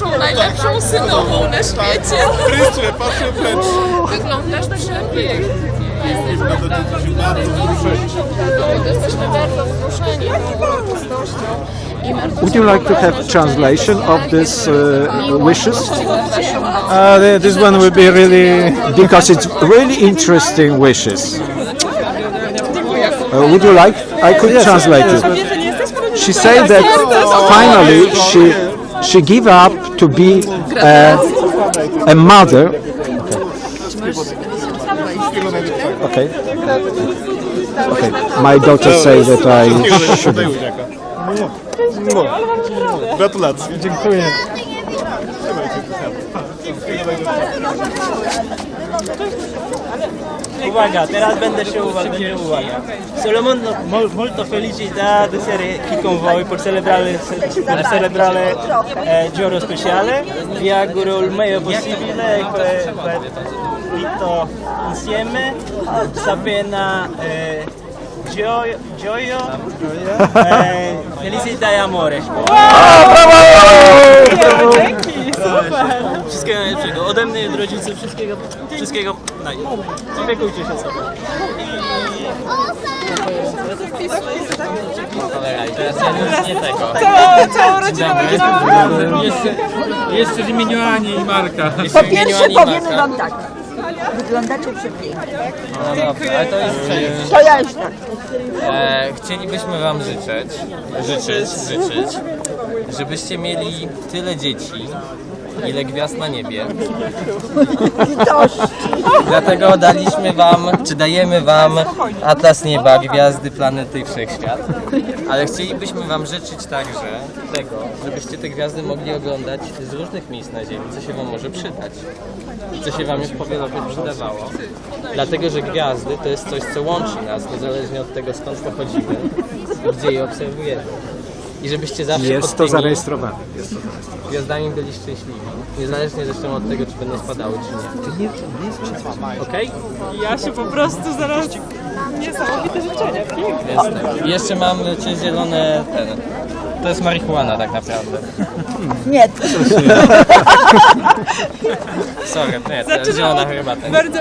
naszą najlepszą synową na świecie. Prysły, patrzę wręcz. Wyglądasz przepięknie. Jesteś Będę to dzisiaj bardzo jesteśmy bardzo wzruszeni tą uroczystością. I bardzo Would you like to have translation of these uh, wishes? Uh, this one will be really Because it's really interesting wishes. Uh, would you like? I could translate it. She said that finally she she gave up to be a, a mother. Okay. Okay. My daughter says that I should. Gratulacje. Dziękuję. Uwaga, teraz będę się uwaga, uwaga. Solo molto, mol- molto felicità di essere qui con voi per celebrare, per celebrare eh, giorno speciale. Vi auguro il meglio possibile per, per tutto insieme. Sapena eh, gioio, gioio eh, felicità e amore. Wszystkiego najlepszego. Ode mnie i od rodziców wszystkiego, wszystkiego naj. Opiekujcie się sobą. I teraz ja już nie tego. Całą, całą rodziną Jeszcze, jeszcze w imieniu Ani i Marka. Po pierwsze Ani powiem Marka. wam tak. Wyglądacie przepięknie. No dobrze, ale to jest. To ja już tak. E, chcielibyśmy Wam życzyć, życzyć, życzyć, żebyście mieli tyle dzieci, ile gwiazd na niebie. Dlatego daliśmy Wam, czy dajemy Wam atlas nieba, gwiazdy, planety i wszechświat. Ale chcielibyśmy Wam życzyć także tego, żebyście te gwiazdy mogli oglądać z różnych miejsc na Ziemi, co się Wam może przydać. Co się Wam już powielokroć przydawało. Dlatego, że gwiazdy to jest coś, co łączy nas, niezależnie od tego skąd pochodzimy i gdzie je obserwujemy. I żebyście zawsze Jest to tymi zarejestrowane. gwiazdami byli szczęśliwi. Niezależnie zresztą od tego, czy będą spadały, czy nie. Okej? Ja się po prostu zaraz... Niesamowite życzenia. Piękne. Jasne. I jeszcze mam Cię zielone ten. To jest marihuana tak naprawdę. Nie, Sorry, nie, to jest zielona herbata. Bardzo...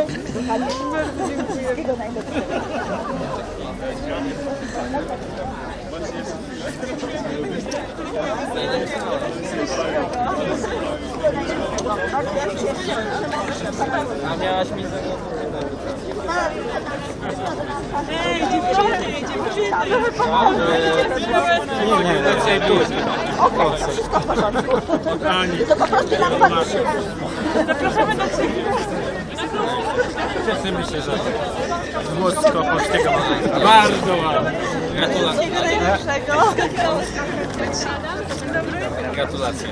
A miałaś mi Ej, dziewczyny, dziewczyny. to po prostu nam patrzy. Zapraszamy do. Cieszymy się, że Włosko polskiego. bardzo ładnie. Gratulacje. Gratulacje.